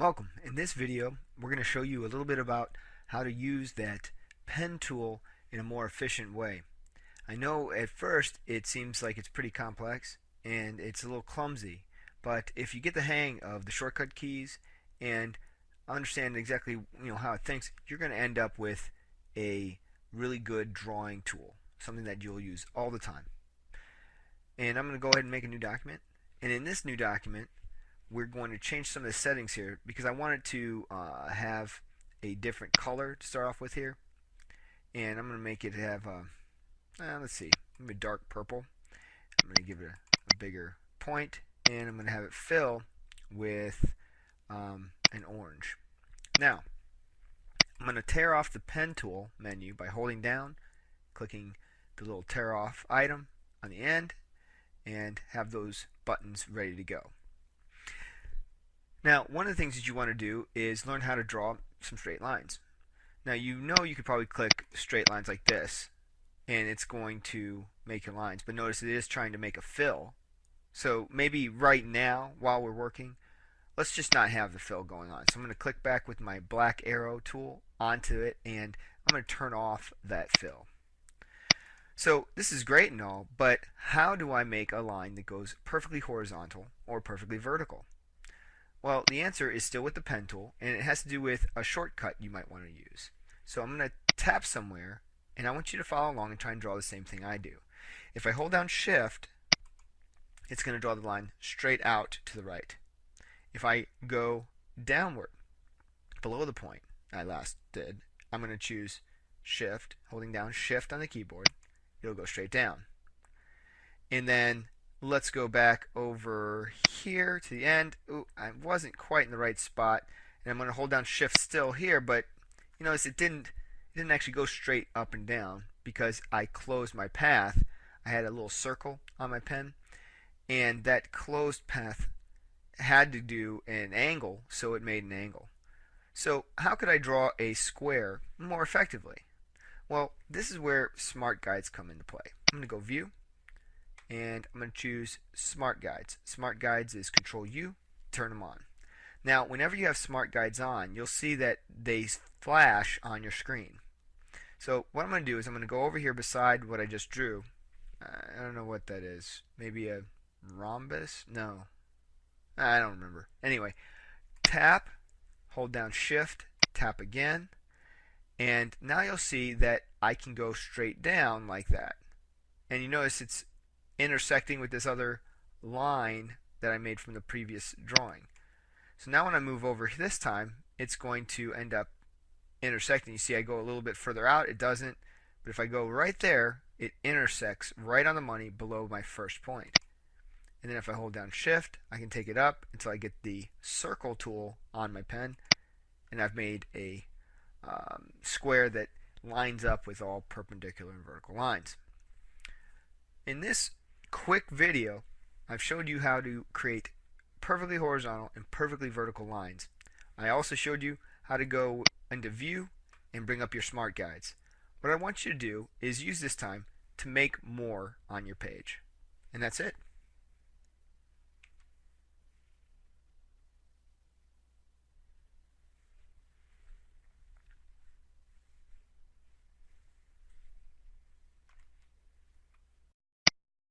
Welcome. In this video we're going to show you a little bit about how to use that pen tool in a more efficient way. I know at first it seems like it's pretty complex and it's a little clumsy but if you get the hang of the shortcut keys and understand exactly you know how it thinks you're going to end up with a really good drawing tool something that you'll use all the time and I'm going to go ahead and make a new document and in this new document we're going to change some of the settings here because I wanted to uh, have a different color to start off with here. And I'm going to make it have a, uh, let's see maybe dark purple. I'm going to give it a, a, bigger point and I'm going to have it fill with um, an orange. Now I'm going to tear off the pen tool menu by holding down clicking the little tear off item on the end and have those buttons ready to go now, one of the things that you want to do is learn how to draw some straight lines. Now, you know you could probably click straight lines like this, and it's going to make your lines. But notice it is trying to make a fill. So maybe right now, while we're working, let's just not have the fill going on. So I'm going to click back with my black arrow tool onto it, and I'm going to turn off that fill. So this is great and all, but how do I make a line that goes perfectly horizontal or perfectly vertical? Well, the answer is still with the pen tool, and it has to do with a shortcut you might want to use. So I'm going to tap somewhere, and I want you to follow along and try and draw the same thing I do. If I hold down Shift, it's going to draw the line straight out to the right. If I go downward, below the point I last did, I'm going to choose Shift, holding down Shift on the keyboard. It'll go straight down. And then let's go back over here to the end. Ooh, I wasn't quite in the right spot. And I'm going to hold down shift still here, but you notice it didn't it didn't actually go straight up and down because I closed my path. I had a little circle on my pen and that closed path had to do an angle, so it made an angle. So how could I draw a square more effectively? Well, this is where smart guides come into play. I'm going to go view and I'm going to choose Smart Guides. Smart Guides is Control U, turn them on. Now, whenever you have Smart Guides on, you'll see that they flash on your screen. So what I'm going to do is I'm going to go over here beside what I just drew. I don't know what that is. Maybe a rhombus? No. I don't remember. Anyway, tap, hold down Shift, tap again, and now you'll see that I can go straight down like that. And you notice it's intersecting with this other line that I made from the previous drawing. So now when I move over this time, it's going to end up intersecting. You see I go a little bit further out, it doesn't. But if I go right there, it intersects right on the money below my first point. And then if I hold down shift, I can take it up until I get the circle tool on my pen. And I've made a um, square that lines up with all perpendicular and vertical lines. In this quick video, I've showed you how to create perfectly horizontal and perfectly vertical lines. I also showed you how to go into view and bring up your smart guides. What I want you to do is use this time to make more on your page. And that's it.